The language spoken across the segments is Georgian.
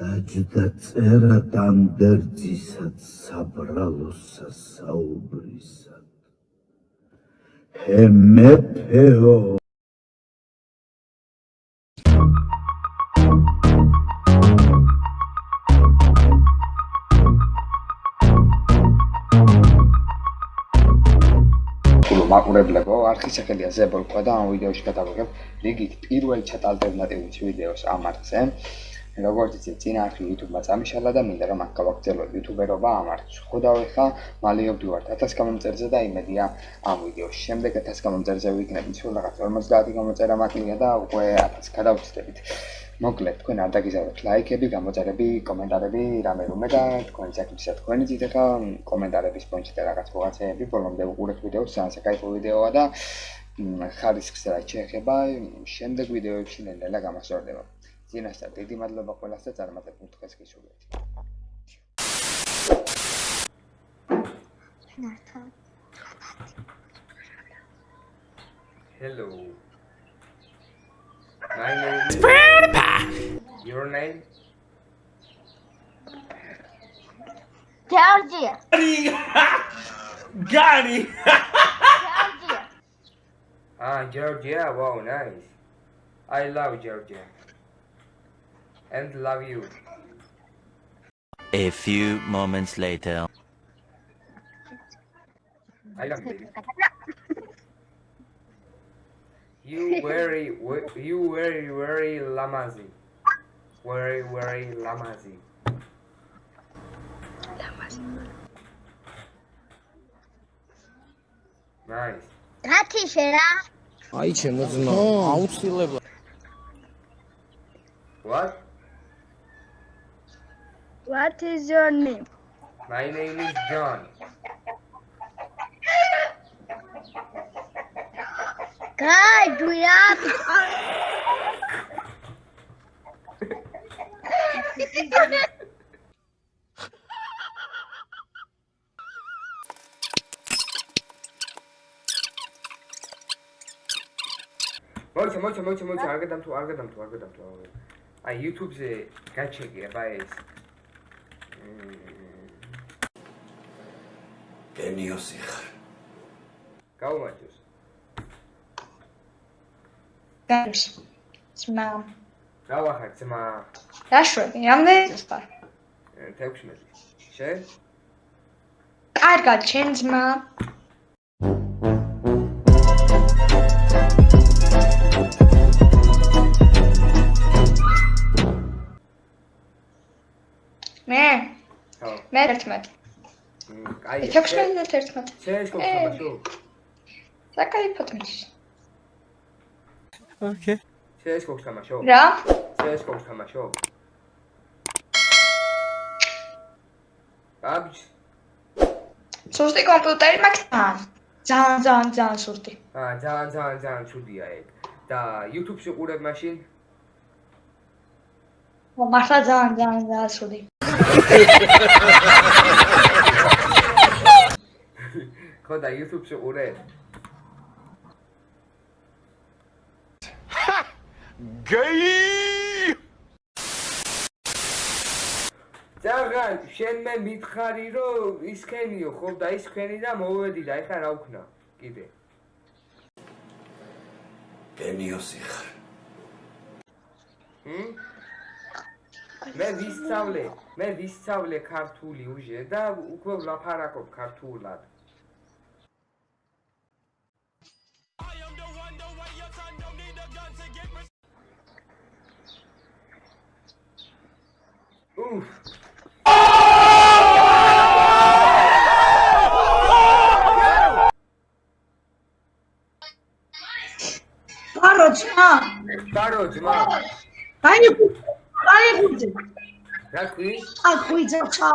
დაჯდა წერა დანდერძისად საბრალოსა საუბრისად ჰე მეფეო მაყურებლებო, არქის სახელია ზებოლკვა და ამ ვიდეოში გადავიღებ. რიგით პირველ ჩატ ალტერნატივის ვიდეოს ამ არხზე. როგორც იცით, წინა არხი YouTube-მა წამიშალა და მინდა რომ აქ გავაგრძელოთ YouTuber-ობა ამ არხში. ხვდავ ხა, მალიობდი ვარ 1000 გამომწერზე და იმედია ამ ვიდეოს შემდეგ 1000 გამომწერზე ვიქნები. სულ რაღაც 50 გამოწერა მაკლია და უკვე 1000 გადავწდებით. მოკლედ თქვენ არ დაგიზარდეთ ლაიქები, გამოწერები, კომენტარები, რამე რომე და თქვენ საკითხია თქვენი ძით ახლა კომენტარების პონჩი და რაღაც მოღაცეები ბოლომდე უყურეთ ვიდეოს, ძალიან საკაიფო ვიდეოა და ხარისხს რა შეეხება შემდეგ ვიდეოებში ნელა तीन हज़ार त्यति मतलब भएको लाग्छ चार मतलब Hello. My name is Grandpa. Your name? Georgie. Gary. it. Georgia. Ah, Georgia. Wow, nice. I love Georgia And love you. A few moments later. I love you. You very, we- you very, very lamazi. Very, very lamazi. Nice. Tati შერა. აი ჩემო ძმა, აუცილებლად. What? What is your name? My name is John. Guys, do we have Mocha, mocha, mocha, mocha, I'll get them to, I'll get them გენიოსი ხარ გაუმაჯოს. გაქვს ძმა გავახარ ძმა დაშვები რამდენი წელს ხარ 16. შენ? კარგად შენ ძმა მე ხო. მე 11 მ, აი 16 და 11 შენ შეგთამაშო? საკაიფოდ მიში Okay. შენ შეგთამაშო? რა შენ შეგთამაშო? აბჯ სუსტი კომპიუტერი მაქვს ძალიან ძალიან ძალიან სუსტი აა ძალიან ძალიან ძალიან ცუდია ეგ. და YouTube-ში ყურებ მაშინ? ო მართლა ძალიან ძალიან ძალიან სუსტი ხო და YouTube-ში ყურებ? Gay! ძაღან, შენ მე მითხარი რომ ისქენიო ხო და ისქენი და მოვედი და ეხლა რა ვქნა? კიდე. გენიოსი ხარ ჰმ? მე ვისწავლე, მე ვისწავლე ქართული უჟე და უკვე ვლაპარაკობ ქართულად. უფ, ბარო ძმა ბარო ძმა, აი აი გუძე რა ქვი? ა გუძე ჩა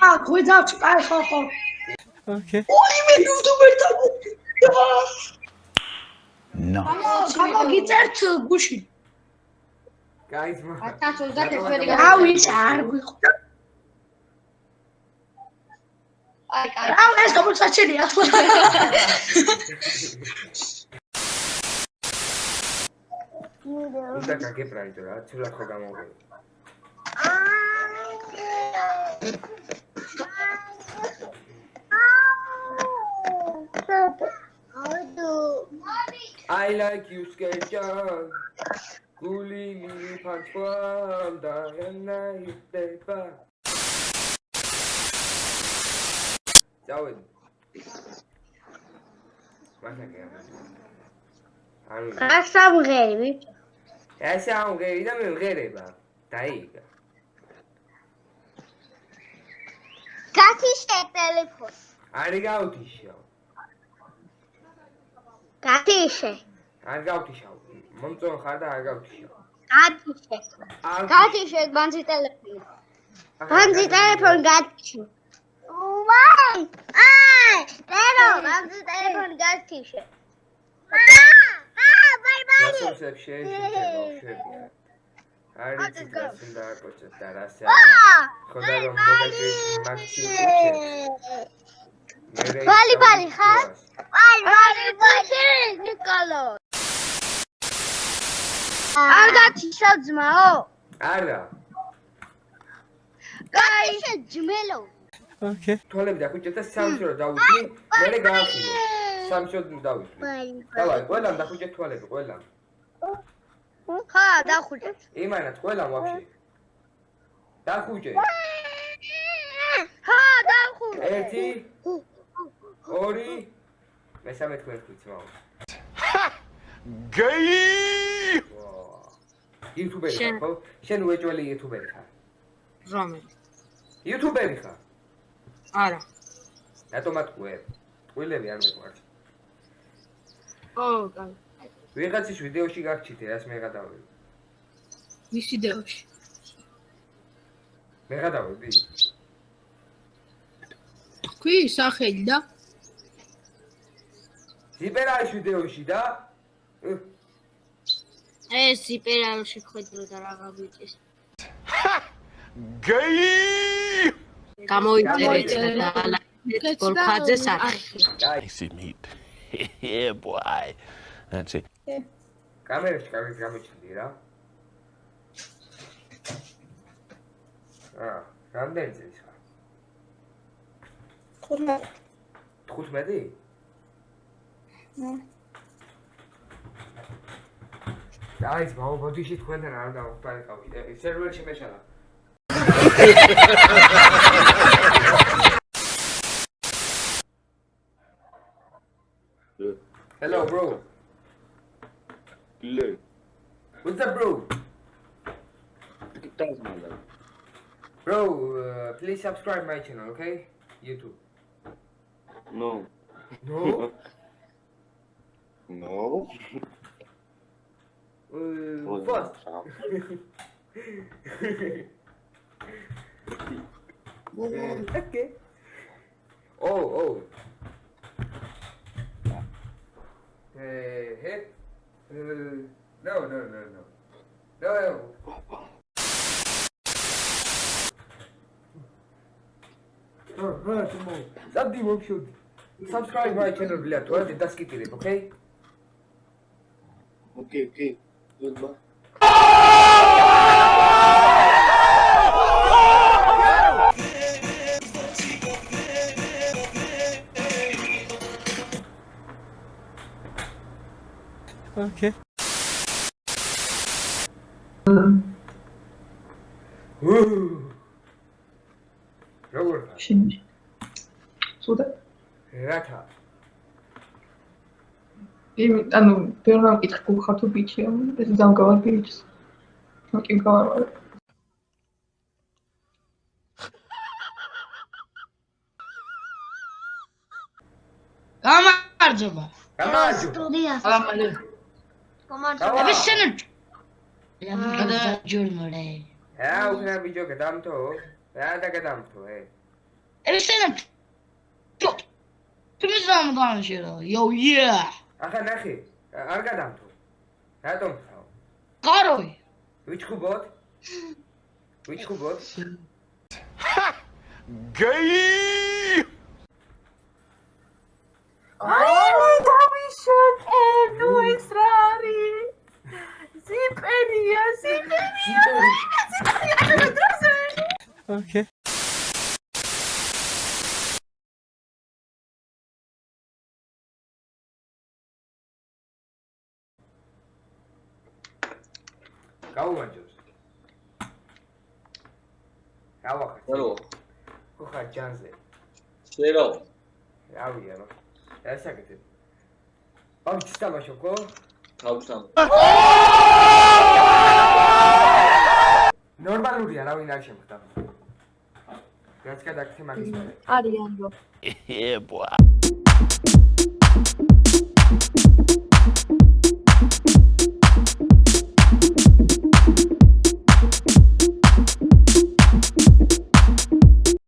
ა გუძე ჩა ხო ხო Okay. ორი მე იუტუბერთან ნო გამოგიწერთ გუში კაი ძმა. 2021 რავი არ გვიხვდა აი კაი. რა ეს გამოსაჩენია უნდა გაგებრალდო რა, ცუდად ხო გამოვიდე. I like you sketchan გული მიფარქვამ და ენაიტება დავედი მაგაკე ანუ გასამღერი ესე ამღერი და მემღერება დაიგა გათიშე ტელეფონს. არი გავთიშო. გათიშე არ გავთიშო მომწონ ხარ და არ გავთიშო გათიშე არ გათიშე განძი ტელეფონი განძი ტელეფონი გათიშე ვაი აი დედო განძი ტელეფონი გათიშე შევიდა არის გასინ და აკოჭა და რასე ხოდა რომ მოდაში მაქსიმუმ ბალი ბალი ხარ? ბალი ბალი ბალი ნიკოლო არ გათიშა ძმაო. არა გათიშე ჯმელო Okay. თვალები და ხუჭე და სამშო დავუსვი მე გაახილე სამშო დავუსვი ბალი დავაი ყველამ და ხუჭე თვალები ყველამ. ხა დახუჭე. იმანად ყველამ ვაფშე. დახუჭე. ხა დახუჭე. ერთი ორი. მესამე თქვენ ხუჭ მაო გეი იუთუბერი ხარ ხო შენ უეჭველი იუთუბერი ხარ რომელი? იუთუბერი ხარ არა. რატომაც ყვე ტყუილები არ მეყვარს ო, კაი. ვიღაცის ვიდეოში გაგჩიტე რას მეღადავები ვის ვიდეოში? მეღადავები თქვი სახელი და ზიპერაის ვიდეოში და ეს იპერალში ხედრო და რაღა ბიჭის გეი! გამოიწერეთ და გოლფაძე სახელი. აი Icy meat. yeah, boy. That's it. კამერაში კარგად გამოჩნდი რა აა რამდენი წელი ხარ? 15 15 아이지 마오 버디시 코엔데 나온다 Hello bro Hello. What's up bro? Bro, uh, please subscribe my channel, okay? YouTube No No? no? Uh, first. okay. Oh, oh. Hey, hey. Uh, no, no, no, no. No. Something work should subscribe my channel, блядь. 윤마. 오케이. 우. 러브. 신. 소다. 라타. იმი, ანუ ბევრმა მკითხა გულხარ თუ ბიჭია, ეს დამგავარ ბიჭს. მოკი გავარ. გამარჯობა. გამარჯობა. სტუდიას ამალე. კომანდო ეს შენ ჯურმორე რა უკრა ბიჭო გადამთო? რა და გადამთო, ე? ეს შენ თუ მიზამ განშერო. Yo yeah. ახლა ნახე, არ გადამთო. რატომ ხავ? კაროი. ვიჩხუბოთ? ვიჩხუბოთ? Gay! აი დავიშოკე ნუ ეს რა არის ზიპერია ზიპერია Okay. გაუმარჯოს. რა ვახარ? რა? ხო ხარ ჯანზე. შეიძლება. რავია რა. რა საკეთებ? ბავშვი თამაშო ხო? თავსამ. ნორმალურია რა ვინ არ შემხდა. რაც გადაგხდი მაგის მერე. არიან რო. Yeah, boy.